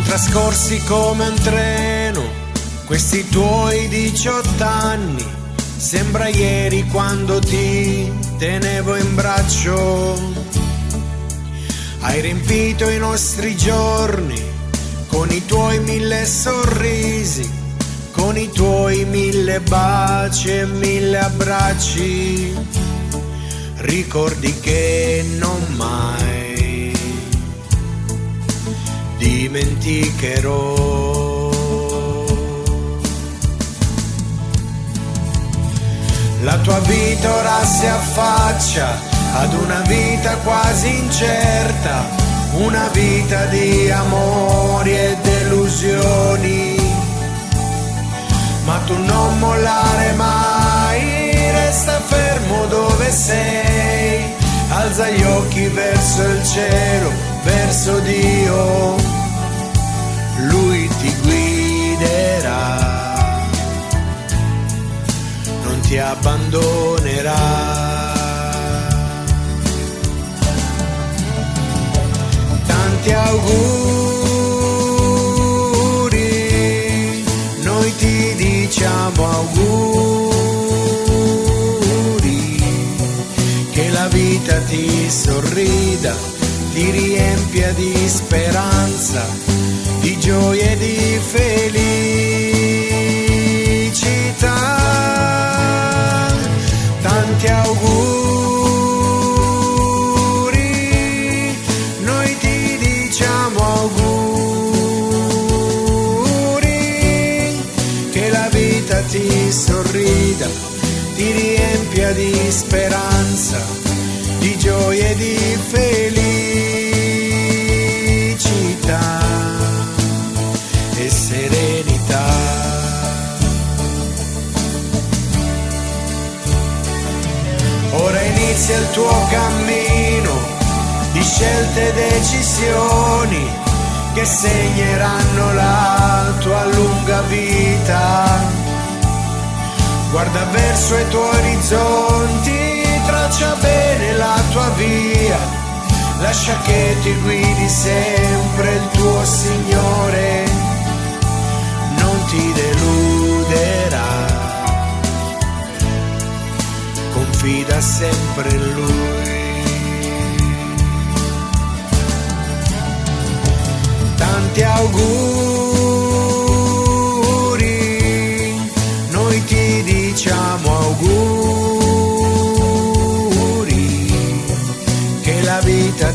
trascorsi come un treno, questi tuoi 18 anni, sembra ieri quando ti tenevo in braccio. Hai riempito i nostri giorni con i tuoi mille sorrisi, con i tuoi mille baci e mille abbracci. Ricordi che non mai dimenticherò. La tua vita ora si affaccia ad una vita quasi incerta, una vita di amori e delusioni. Ma tu non mollare mai, resta fermo dove sei, alza gli occhi verso il cielo verso Dio, abbandonerà. Tanti auguri, noi ti diciamo auguri, che la vita ti sorrida ti riempia di speranza, di gioia e di felicità. Riempia di speranza, di gioia e di felicità. inizia il tuo cammino di scelte e decisioni che segneranno la tua lunga vita. Guarda verso i tuoi orizzonti, traccia bene la tua via, lascia che ti guidi sempre il tuo Signore, non ti deluderà. confida sempre in lui. Tanti auguri,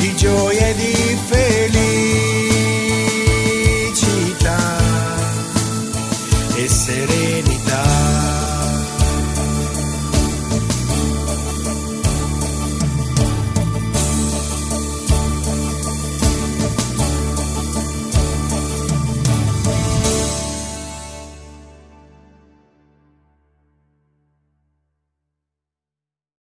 di gioia e di.